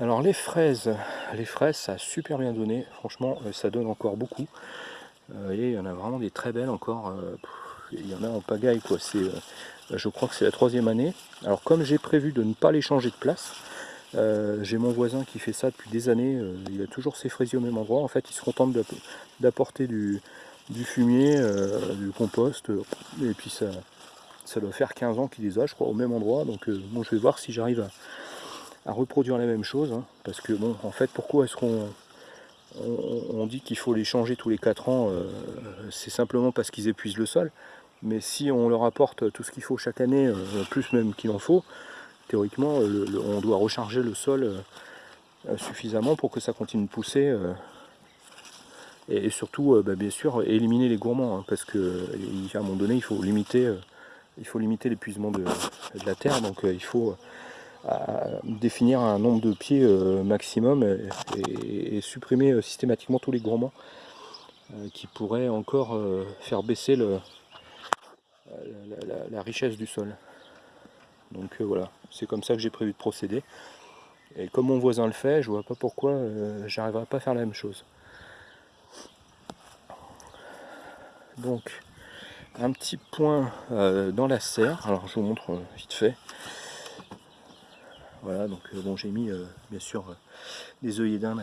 Alors les fraises, les fraises ça a super bien donné, franchement ça donne encore beaucoup. et il y en a vraiment des très belles encore, il y en a en pagaille quoi, c'est, je crois que c'est la troisième année. Alors comme j'ai prévu de ne pas les changer de place, j'ai mon voisin qui fait ça depuis des années, il a toujours ses fraisiers au même endroit, en fait il se contente d'apporter du, fumier, euh, du compost, et puis ça, ça doit faire 15 ans qu'il les a, je crois, au même endroit. Donc euh, bon, je vais voir si j'arrive à, reproduire la même chose, hein, parce que bon, en fait, pourquoi est-ce qu'on on, dit qu'il faut les changer tous les 4 ans euh, C'est simplement parce qu'ils épuisent le sol. Mais si on leur apporte tout ce qu'il faut chaque année, plus même qu'il en faut, théoriquement, on doit recharger le sol suffisamment pour que ça continue de pousser et, surtout euh, bah, bien sûr éliminer les gourmands hein, parce que un moment donné il faut limiter euh, il faut limiter l'épuisement de, la terre donc euh, il faut définir un nombre de pieds maximum et, supprimer systématiquement tous les gourmands qui pourraient encore faire baisser le, la, richesse du sol. Donc voilà, c'est comme ça que j'ai prévu de procéder. Et comme mon voisin le fait, je vois pas pourquoi j'arriverai pas à faire la même chose. donc un petit point euh, dans la serre alors je vous montre euh, vite fait voilà donc euh, bon j'ai mis bien sûr des œillets d'Inde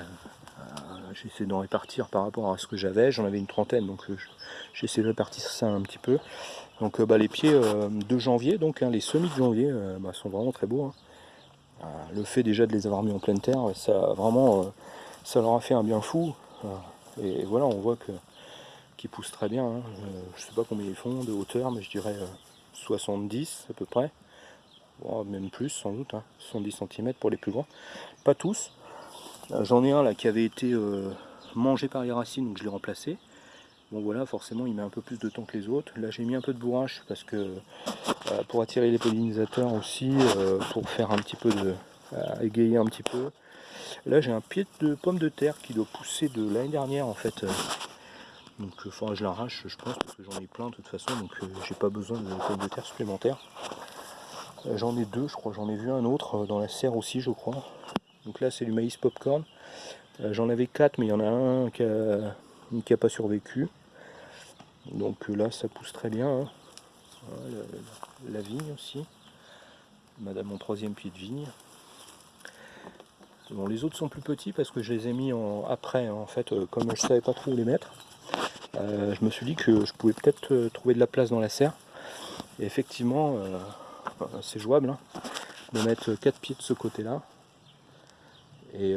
j'essaie d'en répartir par rapport à ce que j'avais j'en avais une trentaine donc j'essaie de répartir ça un petit peu donc bah, les pieds de janvier donc hein, les semis de janvier bah, sont vraiment très beaux hein. le fait déjà de les avoir mis en pleine terre ça vraiment ça leur a fait un bien fou et voilà on voit que qui poussent très bien. Hein. Je sais pas combien ils font de hauteur, mais je dirais 70 euh, à peu près. Même plus sans doute, 70 hein. cm pour les plus grands. Pas tous. Euh, j'en ai un là qui avait été euh, mangé par les racines, donc je l'ai remplacé. Bon voilà, forcément il met un peu plus de temps que les autres. Là j'ai mis un peu de bourrache parce que pour attirer les pollinisateurs aussi, pour faire un petit peu de. égayer un petit peu. Là j'ai un pied de pomme de terre qui doit pousser de l'année dernière en fait donc il faudra que je l'arrache je pense parce que j'en ai plein de toute façon donc euh, j'ai pas besoin de pommes de terre supplémentaires. Euh, j'en ai deux je crois, j'en ai vu un autre euh, dans la serre aussi je crois. Donc là c'est du maïs popcorn. j'en avais quatre mais il y en a un qui a, pas survécu. Donc là ça pousse très bien. Hein. la, vigne aussi. Madame mon troisième pied de vigne. Bon, les autres sont plus petits parce que je les ai mis en, après, en fait, comme je savais pas trop où les mettre. Euh, je me suis dit que je pouvais peut-être euh, trouver de la place dans la serre. Et effectivement, euh, c'est jouable hein, de mettre 4 pieds de ce côté-là. Et,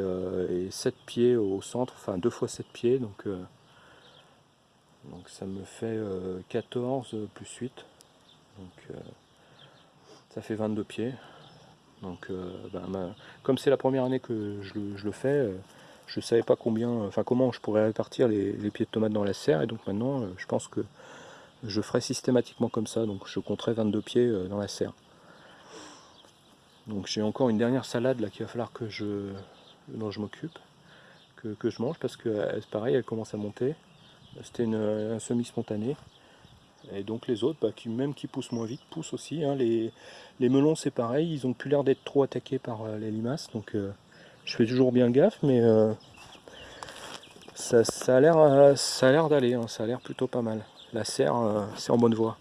7 pieds au centre, enfin 2 fois 7 pieds. Donc, donc ça me fait 14 plus 8. Donc ça fait 22 pieds. Donc ben, comme c'est la première année que je le fais, je ne savais pas combien, enfin comment je pourrais répartir les, pieds de tomates dans la serre et donc maintenant euh, je pense que je ferai systématiquement comme ça, donc je compterai 22 pieds euh, dans la serre. Donc j'ai encore une dernière salade là qu'il va falloir que je, je m'occupe, que, je mange parce que euh, pareil, elle commence à monter. C'était un semi-spontané. Et donc les autres, bah, qui, même qui poussent moins vite, poussent aussi. Hein. Les, melons c'est pareil, ils ont plus l'air d'être trop attaqués par les limaces. Donc je fais toujours bien gaffe, mais euh, ça, a l'air euh, ça a l'air d'aller, hein, ça a l'air plutôt pas mal. La serre, euh, c'est en bonne voie.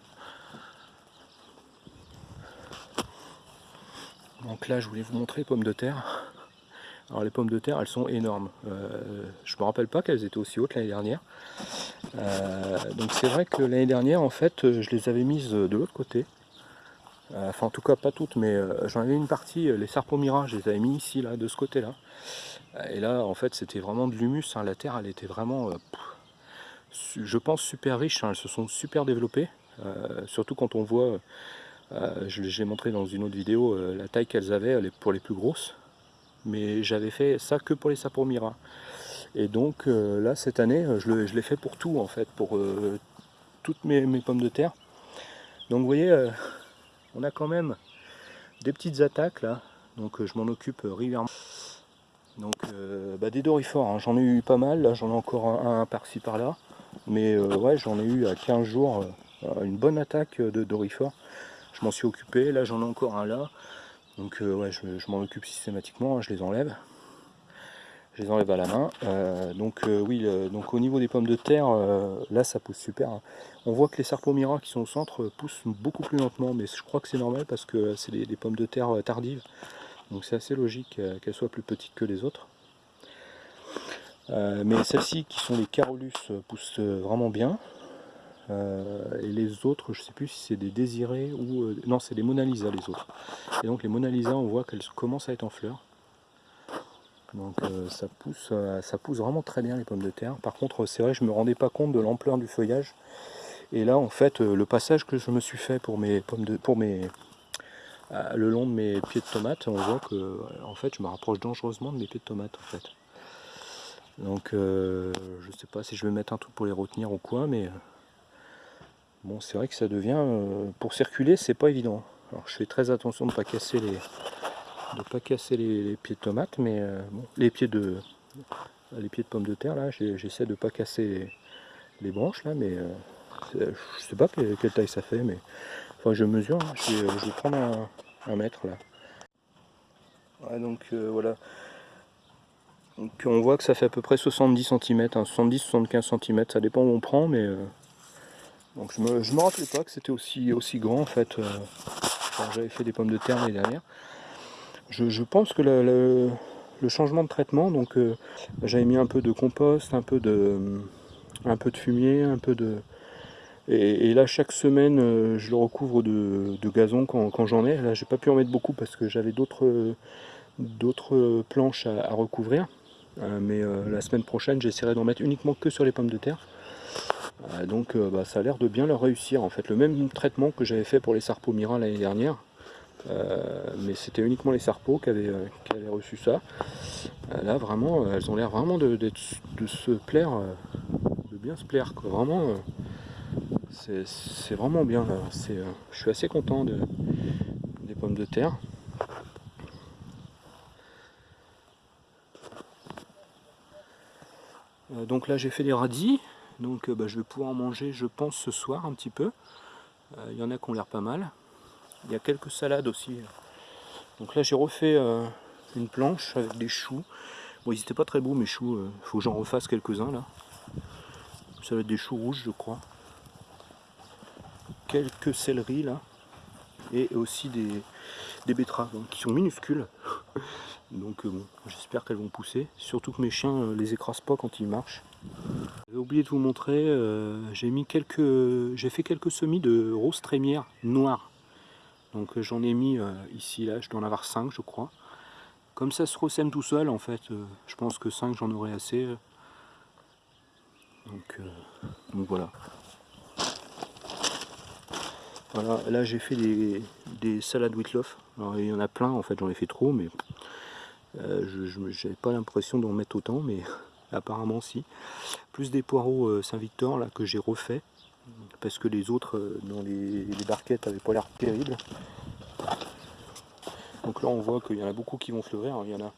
Donc là, je voulais vous montrer les pommes de terre. Alors les pommes de terre, elles sont énormes. je me rappelle pas qu'elles étaient aussi hautes l'année dernière. donc c'est vrai que l'année dernière, en fait, je les avais mises de l'autre côté. Euh, enfin en tout cas pas toutes, mais euh, j'en avais une partie, euh, les Sarpomira, je les avais mis ici, là, de ce côté-là. Et là, en fait, c'était vraiment de l'humus, hein. la terre, elle était vraiment, je pense, super riche, hein. elles se sont super développées, surtout quand on voit, je l'ai montré dans une autre vidéo, la taille qu'elles avaient pour les plus grosses, mais j'avais fait ça que pour les Sarpomira. Et donc là, cette année, je l'ai fait pour tout, en fait, pour toutes mes, mes, pommes de terre. Donc vous voyez, on a quand même des petites attaques là, donc euh, je m'en occupe euh, régulièrement. Donc euh, bah, des dorifores, hein. j'en ai eu pas mal, là j'en ai encore un, par-ci par-là, mais ouais j'en ai eu à 15 jours une bonne attaque de dorifores. Je m'en suis occupé, là j'en ai encore un là, donc ouais je, m'en occupe systématiquement, hein, je les enlève. je les enlève à la main. donc oui, donc au niveau des pommes de terre, là ça pousse super. Hein. On voit que les Sarpomira qui sont au centre poussent beaucoup plus lentement, mais je crois que c'est normal parce que c'est des, pommes de terre tardives. Donc c'est assez logique qu'elles soient plus petites que les autres. Mais celles-ci qui sont les Carolus poussent vraiment bien. et les autres, je ne sais plus si c'est des désirés ou... non, c'est les Mona Lisa les autres. Et donc les Mona Lisa, on voit qu'elles commencent à être en fleurs. Donc euh, ça, pousse, euh, vraiment très bien les pommes de terre. Par contre c'est vrai je me rendais pas compte de l'ampleur du feuillage. Et là en fait euh, le passage que je me suis fait pour mes pommes de. pour mes. le long de mes pieds de tomates, on voit que en fait je me rapproche dangereusement de mes pieds de tomates en fait. Donc je sais pas si je vais mettre un truc pour les retenir ou quoi, mais bon c'est vrai que ça devient. pour circuler c'est pas évident. Alors je fais très attention de ne pas casser les, de pas casser les, pieds de tomates, mais euh, bon, les pieds de les pieds de pommes de terre là, j'essaie de pas casser les, branches là, mais euh, je sais pas quelle, taille ça fait, mais enfin je mesure, hein. je, vais, prendre un, mètre là. donc euh, voilà. On voit que ça fait à peu près 70 cm, 70-75 cm, ça dépend où on prend, mais donc je me, me rappelais pas que c'était aussi, aussi grand en fait quand j'avais fait des pommes de terre l'année dernière je, pense que le, changement de traitement, donc euh, j'avais mis un peu de compost, un peu de, fumier, un peu de... Et, là chaque semaine euh, je le recouvre de, gazon quand, j'en ai. Là j'ai pas pu en mettre beaucoup parce que j'avais d'autres planches à, recouvrir. Euh, mais la semaine prochaine j'essaierai d'en mettre uniquement que sur les pommes de terre. donc bah, ça a l'air de bien leur réussir en fait. Le même traitement que j'avais fait pour les Sarpomira l'année dernière. Euh, mais c'était uniquement les Sarpos qui avaient, euh, reçu ça. Euh, là, vraiment, elles ont l'air vraiment de, se plaire, de bien se plaire. Vraiment, c'est vraiment bien. je suis assez content de, des pommes de terre. Donc là j'ai fait des radis, donc bah, je vais pouvoir en manger je pense ce soir un petit peu. Il y en a qui ont l'air pas mal. Il y a quelques salades aussi. Donc là j'ai refait euh, une planche avec des choux. Bon ils étaient pas très beaux mes choux, il euh, faut que j'en refasse quelques-uns là. Ça va être des choux rouges je crois. Quelques céleris là. Et aussi des, hein, qui sont minuscules. Donc euh, bon, j'espère qu'elles vont pousser. Surtout que mes chiens les écrasent pas quand ils marchent. J'ai oublié de vous montrer, j'ai mis quelques. J'ai fait quelques semis de rose trémière noire. Donc euh, j'en ai mis euh, ici, là, je dois en avoir 5 je crois. Comme ça se ressème tout seul en fait, euh, je pense que 5 j'en aurai assez. Donc, voilà. Voilà, là j'ai fait des, salades Whitloff. Alors il y en a plein en fait, j'en ai fait trop, mais je n'avais pas l'impression d'en mettre autant, mais apparemment si. Plus des poireaux Saint-Victor là que j'ai refait parce que les autres euh, dans les, barquettes n'avaient pas l'air terribles. Donc là on voit qu'il y en a beaucoup qui vont fleurir. Il y en a,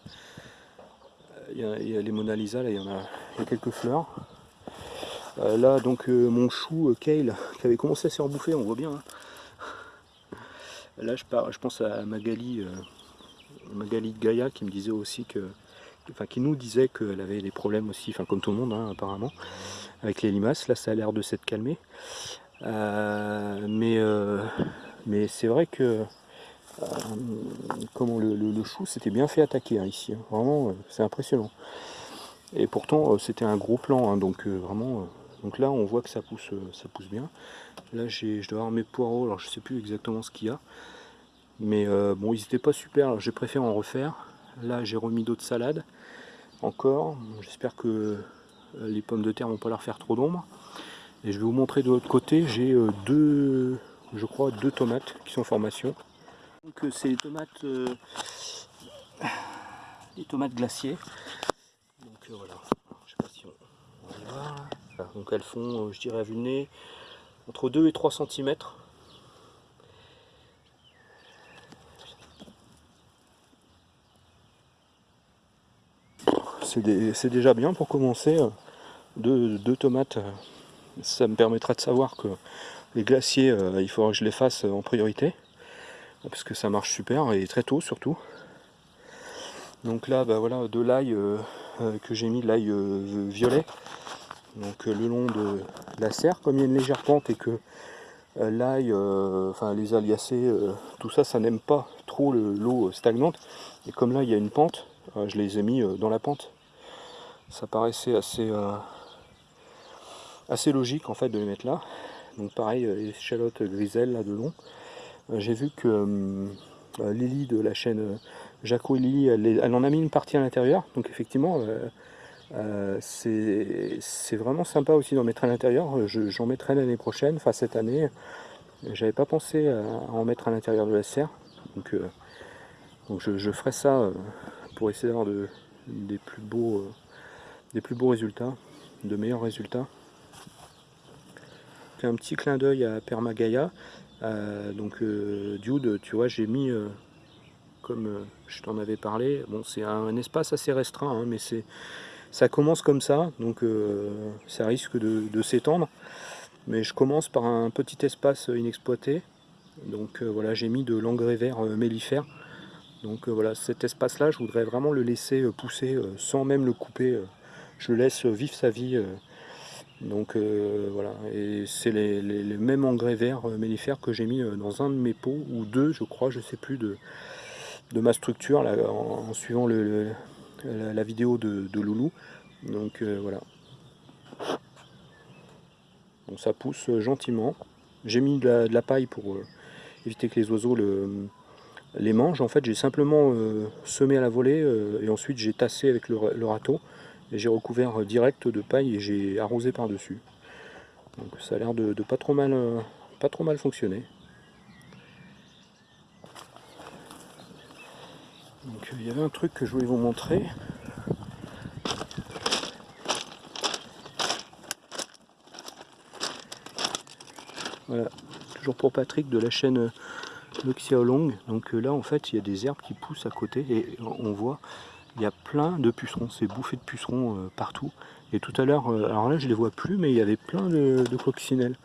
il y a, les Mona Lisa, là il y en a, quelques fleurs. Euh, là donc euh, mon chou Kale qui avait commencé à se rebouffer, on voit bien. Hein. Là je, je pense à Magali, Magali de Gaïa qui me disait aussi que, enfin qui nous disait qu'elle avait des problèmes aussi, enfin comme tout le monde hein, apparemment avec les limaces. Là, ça a l'air de s'être calmé. Euh, mais euh, mais c'est vrai que euh, comment le, chou s'était bien fait attaquer hein, ici. Hein. Vraiment, c'est impressionnant. Et pourtant, c'était un gros plan, donc vraiment. Donc là, on voit que ça pousse, ça pousse bien. Là, je dois avoir mes poireaux. Alors, je sais plus exactement ce qu'il y a. Mais bon, ils n'étaient pas super. J'ai préféré en refaire. Là, j'ai remis d'autres salades. Encore. J'espère que euh, les pommes de terre vont pas leur faire trop d'ombre. Et je vais vous montrer de l'autre côté, j'ai euh, deux, je crois, deux tomates qui sont en formation. Donc euh, c'est les tomates, les tomates glaciers. Donc voilà, je sais pas si on, va voir. Donc elles font, je dirais à vue nez, entre 2 et 3 cm. c'est déjà bien pour commencer. Euh, deux, tomates, euh, ça me permettra de savoir que les glaciers, euh, il faudra que je les fasse en priorité. Parce que ça marche super et très tôt surtout. Donc là, bah voilà, de l'ail que j'ai mis de l'ail violet, donc le long de la serre, comme il y a une légère pente et que l'ail, enfin les aliacées, tout ça, ça n'aime pas trop l'eau stagnante, et comme là il y a une pente, je les ai mis dans la pente. Ça paraissait assez, assez logique en fait de les mettre là. Donc pareil, les échalotes griselles là de long. J'ai vu que Lily de la chaîne Jaco et Lily, elle, en a mis une partie à l'intérieur. Donc effectivement, euh, euh, c'est vraiment sympa aussi d'en mettre à l'intérieur. J'en mettrai l'année prochaine, enfin cette année. J'avais pas pensé à, en mettre à l'intérieur de la serre. Donc, euh, donc je, ferai ça pour essayer d'avoir de, des, plus beaux, des plus beaux résultats, de meilleurs résultats. Un petit clin d'œil à Permagaya. donc Dude, tu vois, j'ai mis comme euh, je t'en avais parlé. Bon, c'est un, espace assez restreint, hein, mais c'est ça commence comme ça, donc euh, ça risque de, s'étendre. Mais je commence par un petit espace inexploité. Donc euh, voilà, j'ai mis de l'engrais vert mellifère. Donc voilà, cet espace-là, je voudrais vraiment le laisser pousser sans même le couper. je le laisse vivre sa vie. donc voilà, et c'est les, mêmes engrais verts mellifères que j'ai mis dans un de mes pots, ou deux, je crois, je sais plus, de, ma structure en, suivant le, la, vidéo de, Loulou. Donc euh, voilà. Donc ça pousse gentiment. J'ai mis de la, paille pour euh, éviter que les oiseaux le, les mangent. En fait, j'ai simplement euh, semé à la volée et ensuite j'ai tassé avec le, râteau et j'ai recouvert direct de paille et j'ai arrosé par-dessus. Donc ça a l'air de, de, pas trop mal, pas trop mal fonctionner. Donc il y avait un truc que je voulais vous montrer. Voilà, toujours pour Patrick de la chaîne Long. Donc euh, là en fait il y a des herbes qui poussent à côté et on voit il y a plein de pucerons, c'est bouffé de pucerons euh, partout. Et tout à l'heure, euh, alors là je les vois plus, mais il y avait plein de, de coccinelles.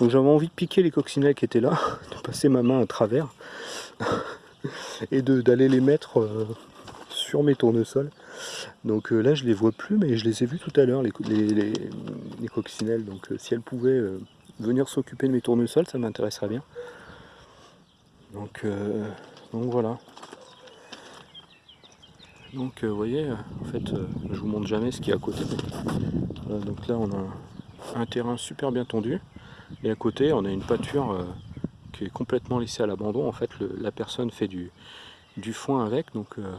Donc j'avais envie de piquer les coccinelles qui étaient là, de passer ma main à travers et d'aller les mettre euh, sur mes tournesols. Donc euh, là je les vois plus mais je les ai vus tout à l'heure les, les, coccinelles. Donc euh, si elles pouvaient venir s'occuper de mes tournesols ça m'intéresserait bien. Donc, donc voilà. Donc vous voyez, en fait je vous montre jamais ce qui est à côté. donc là on a un terrain super bien tendu et à côté on a une pâture est complètement laissé à l'abandon. En fait, la personne fait du, du foin avec. Donc, euh,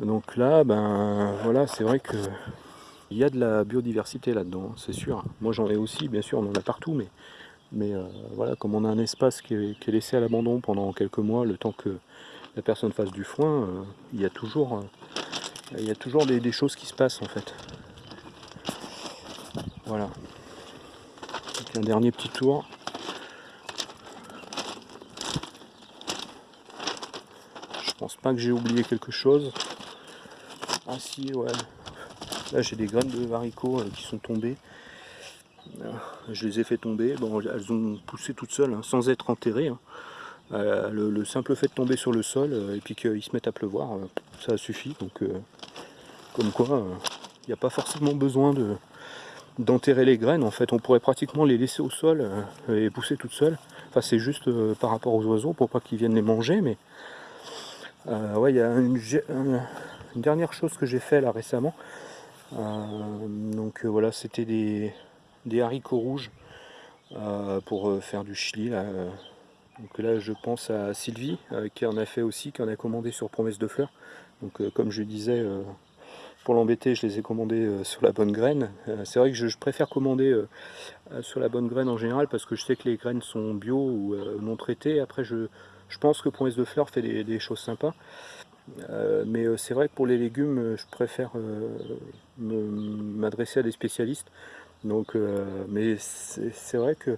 donc là, ben voilà, c'est vrai que il y a de la biodiversité là-dedans, c'est sûr. Moi, j'en ai aussi, bien sûr, on en a partout, mais, mais euh, voilà, comme on a un espace qui est, laissé à l'abandon pendant quelques mois, le temps que la personne fasse du foin, euh, il y a toujours, il y a toujours des, choses qui se passent en fait. Voilà. un dernier petit tour. Pense pas que j'ai oublié quelque chose. Ah si, ouais. Là j'ai des graines de haricots euh, qui sont tombées. Euh, je les ai fait tomber. Bon, elles ont poussé toutes seules, hein, sans être enterrées. Hein. Euh, le, simple fait de tomber sur le sol et puis qu'ils se mettent à pleuvoir, ça suffit. Donc, comme quoi, il n'y a pas forcément besoin de d'enterrer les graines. En fait, on pourrait pratiquement les laisser au sol et pousser toutes seules. Enfin, c'est juste par rapport aux oiseaux pour pas qu'ils viennent les manger, mais euh, ouais, il y a une, dernière chose que j'ai fait là récemment. Euh, donc euh, voilà, c'était des, haricots rouges pour faire du chili. Là. Donc là, je pense à Sylvie qui en a fait aussi, qui en a commandé sur Promesse de Fleurs. Donc comme je disais, pour l'embêter, je les ai commandés sur la bonne graine. c'est vrai que je, préfère commander sur la bonne graine en général parce que je sais que les graines sont bio ou non traitées. Après, je, je pense que Promesse de Fleurs fait des, choses sympas. Euh, mais euh, c'est vrai que pour les légumes, euh, je préfère m'adresser à des spécialistes. Donc, mais c'est vrai que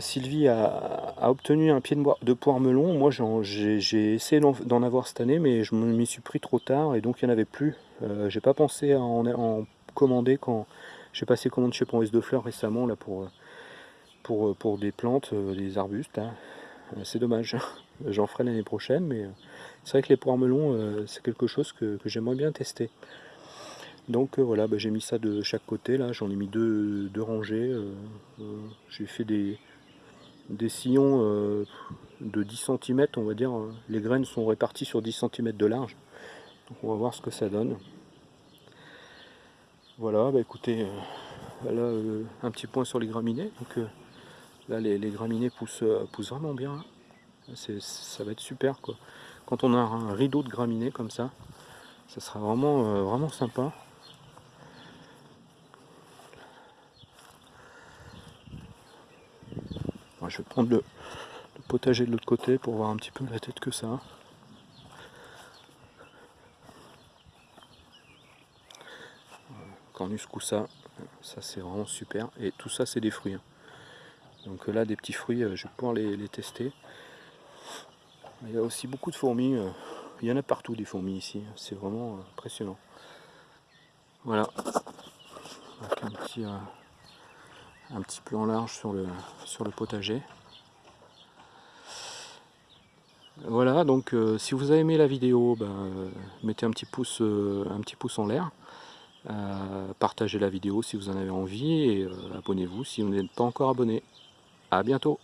Sylvie a, obtenu un pied de, poire melon. Moi, j'ai essayé d'en avoir cette année, mais je m'y suis pris trop tard et donc il n'y en avait plus. j'ai pas pensé à en, commander quand j'ai passé commande chez Promesse de Fleurs récemment pour, des plantes, des arbustes. Hein. Euh, c'est dommage. J'en ferai l'année prochaine, mais euh, C'est vrai que les poires melons, euh, c'est quelque chose que, j'aimerais bien tester. Donc euh, voilà, bah, j'ai mis ça de chaque côté, là j'en ai mis deux, rangées. j'ai fait des, sillons de 10 cm, on va dire. Les graines sont réparties sur 10 cm de large. Donc on va voir ce que ça donne. Voilà, bah écoutez, là un petit point sur les graminées. Donc, Là, les, graminées poussent, euh, poussent, vraiment bien. Ça va être super. Quoi. Quand on a un rideau de graminées comme ça, ça sera vraiment, euh, vraiment sympa. Je vais prendre le, potager de l'autre côté pour voir un petit peu la tête que ça. Cornus ça, ça c'est vraiment super. Et tout ça c'est des fruits. Hein. Donc là, des petits fruits, euh, je vais pouvoir les, tester. Il y a aussi beaucoup de fourmis. Euh, il y en a partout des fourmis ici. C'est vraiment euh, impressionnant. Voilà. un petit, un petit plan large sur le, sur le potager. Voilà, donc si vous avez aimé la vidéo, ben, mettez un petit pouce, un petit pouce en l'air. partagez la vidéo si vous en avez envie et abonnez-vous si vous n'êtes pas encore abonné. À bientôt